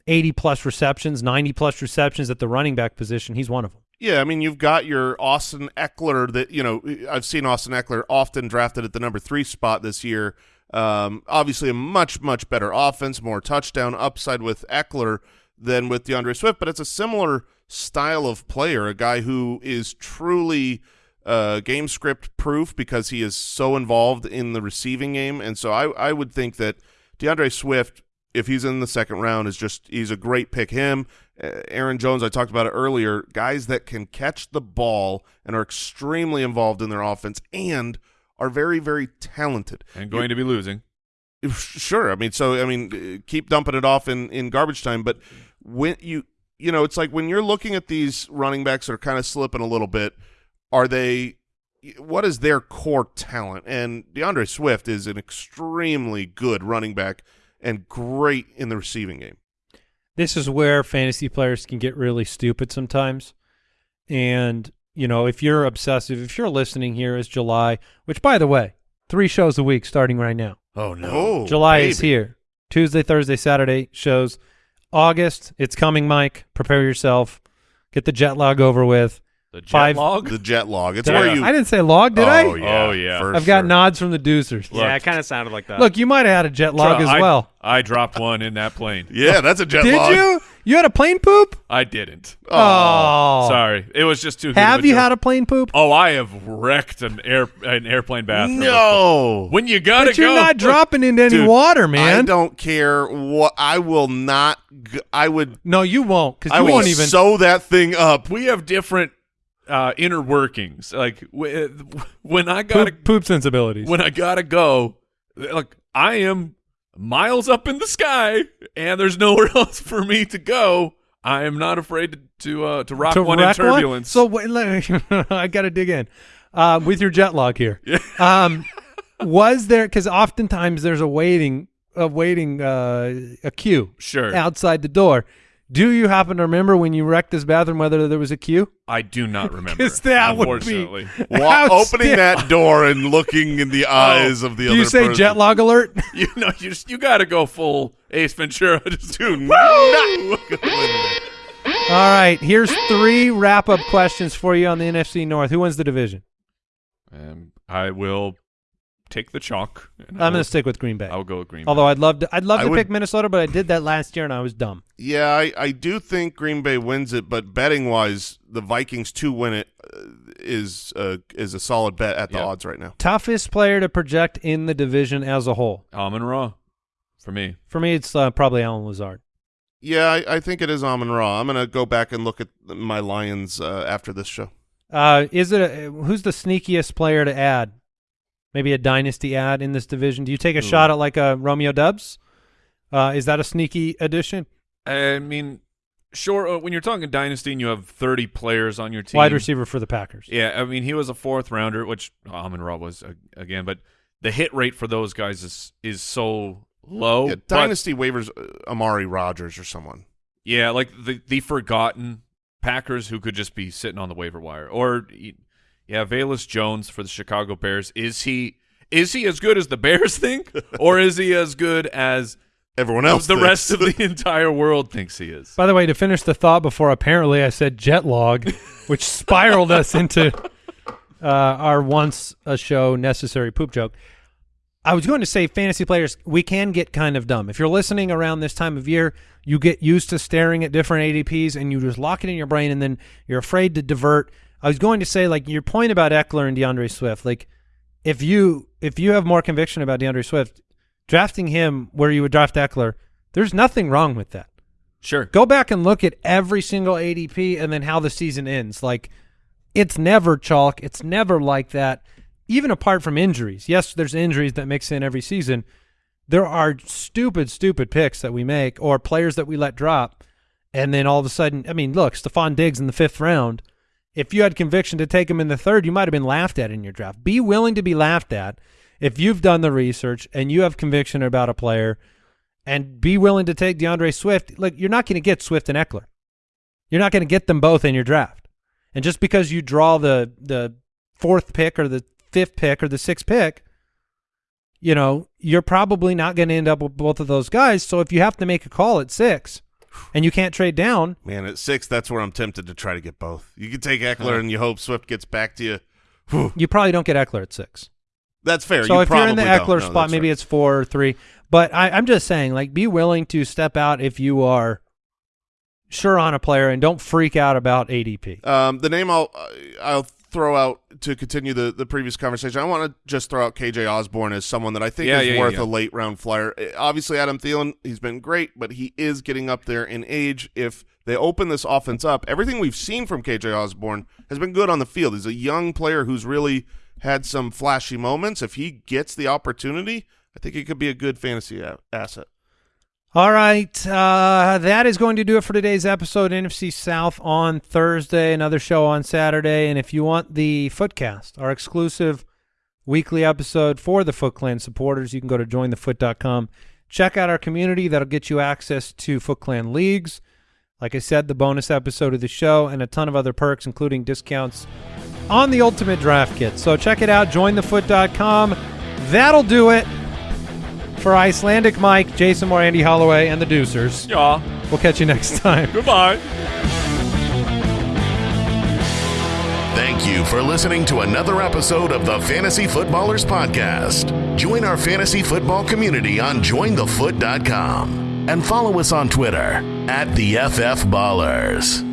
eighty plus receptions, ninety plus receptions at the running back position. He's one of them. Yeah, I mean, you've got your Austin Ekeler that, you know, I've seen Austin Ekeler often drafted at the number three spot this year. Um, obviously, a much, much better offense, more touchdown upside with Ekeler than with DeAndre Swift, but it's a similar style of player, a guy who is truly uh, game script proof because he is so involved in the receiving game. And so I, I would think that DeAndre Swift, if he's in the second round, is just he's a great pick. Him, uh, Aaron Jones, I talked about it earlier. Guys that can catch the ball and are extremely involved in their offense and are very, very talented. And going to be losing. Sure, I mean, so I mean, uh, keep dumping it off in in garbage time, but when you you know, it's like when you're looking at these running backs that are kind of slipping a little bit, are they? What is their core talent? And DeAndre Swift is an extremely good running back and great in the receiving game. this is where fantasy players can get really stupid sometimes. And, you know, if you're obsessive, if you're listening here is July, which by the way, three shows a week starting right now. Oh no. Oh, July is here. Tuesday, Thursday, Saturday shows. August, it's coming, Mike. Prepare yourself. Get the jet lag over with. The jet Five- log. The jet log. It's Did where I, you. I didn't say log, did oh, I? Yeah, Oh, yeah. for I've got sure. nods from the deucers. Yeah, it kind of sounded like that. Look, you might have had a jet log as I- well. I dropped one in that plane. *laughs* Yeah, that's a jet Did log. Did you? You had a plane poop? I didn't. Oh. oh. Sorry, it was just too. Have of you joke. had a plane poop? Oh, I have wrecked an air an airplane bathroom. No. *laughs* When you gotta But you're not *laughs* dropping into any Dude, water, man. I don't care what. I will not. G- I would. No, you won't, because I you will won't even. sew that thing up. we have different uh, inner workings. Like w- *laughs* when I gotta poop, poop sensibilities. when I gotta go, like I am miles up in the sky, and there's nowhere *laughs* else for me to go. I am not afraid to to, uh, to rock to one in turbulence. So wait, me, *laughs* I got to dig in uh, with your jet log here. Um, was there because oftentimes there's a waiting a waiting uh, a queue sure, outside the door. Do you happen to remember when you wrecked this bathroom whether there was a queue? I do not *laughs* remember. remember. 'Cause that would be- unfortunately. *laughs* Wa- opening that door and looking in the *laughs* eyes of the Do other you say person. jet log alert? you know, you just, you got to go full Ace Ventura. Just Do not look at Linda. All right, here's three wrap up questions for you on the NFC North. Who wins the division? Um, I will take the chalk. and I'm going to stick with Green Bay. I'll go with Green. Bay. Although I'd love to, I'd love I to would- pick Minnesota, but I did that last year and I was dumb. Yeah, I, I do think Green Bay wins it, but betting wise, the Vikings to win it uh, is uh, is a solid bet at the Yeah. odds right now. Toughest player to project in the division as a whole. Amon Ra for me. For me, it's uh, probably Allen Lazard. Yeah, I, I think it is Amon Ra. I'm gonna go back and look at my Lions uh, after this show. Uh, is it a, who's the sneakiest player to add? Maybe a dynasty ad in this division. Do you take a Ooh. shot at like a Romeo Doubs? Uh, is that a sneaky addition? I mean, sure. Uh, when you're talking dynasty and you have 30 players on your team, Wide receiver for the Packers. Yeah, I mean, he was a fourth rounder, which Amon Ra was uh, again, but the hit rate for those guys is is so low. yeah, But- Dynasty waivers uh, Amari Rodgers or someone. yeah, like the the forgotten Packers who could just be sitting on the waiver wire, or yeah, Velus Jones for the Chicago Bears. Is he is he as good as the Bears *laughs* think, or is he as good as Everyone else. the thinks. rest of the entire world thinks he is? By the way, to finish the thought before apparently I said jet log, which *laughs* spiraled us into uh, our once a show necessary poop joke. I was going to say fantasy players, we can get kind of dumb. If you're listening around this time of year, you get used to staring at different ADPs and you just lock it in your brain and then you're afraid to divert. I was going to say like your point about Ekeler and DeAndre Swift, like if you if you have more conviction about DeAndre Swift, drafting him where you would draft Ekeler, there's nothing wrong with that Sure. go back and look at every single ADP and then how the season ends. Like, it's never chalk. It's never like that. Even apart from injuries. Yes, there's injuries that mix in every season. There are stupid, stupid picks that we make or players that we let drop. And then all of a sudden, I mean, look, Stefon Diggs in the fifth round. If you had conviction to take him in the third, you might have been laughed at in your draft. Be willing to be laughed at if you've done the research and you have conviction about a player and be willing to take DeAndre Swift. Look, you're not going to get Swift and Ekeler. You're not going to get them both in your draft. And just because you draw the the fourth pick or the fifth pick or the sixth pick, you know, you're probably not going to end up with both of those guys. So if you have to make a call at six and you can't trade down, Man, at six, that's where I'm tempted to try to get both. You can take Ekeler and you hope Swift gets back to you. Whew. you probably don't get Ekeler at six. That's fair. So you if you're in the Ekeler. No, spot, maybe right. it's four or three. But I, I'm just saying, like, be willing to step out if you are sure on a player and don't freak out about ADP. Um, the name I'll I'll throw out to continue the, the previous conversation. I want to just throw out KJ Osborn as someone that I think Yeah, is yeah, worth yeah. a late round flyer. Uh, Obviously, Adam Thielen, he's been great, but he is getting up there in age. If they open this offense up, everything we've seen from KJ Osborn has been good on the field. He's a young player who's really had some flashy moments. If he gets the opportunity, I think he could be a good fantasy a- asset. All right. Uh, that is going to do it for today's episode. NFC South on Thursday, another show on Saturday. And if you want the Footcast, our exclusive weekly episode for the Foot Clan supporters, you can go to jointhefoot.com. Check out our community. That'll get you access to Foot Clan leagues. Like I said, the bonus episode of the show and a ton of other perks, including discounts on the Ultimate Draft Kit. So check it out, jointhefoot.com. That'll do it for Icelandic Mike, Jason Moore, Andy Holloway, and the Deucers. Yeah. We'll catch you next *laughs* time. Goodbye. Thank you for listening to another episode of the Fantasy Footballers Podcast. Join our fantasy football community on jointhefoot.com and follow us on Twitter at the FF Ballers.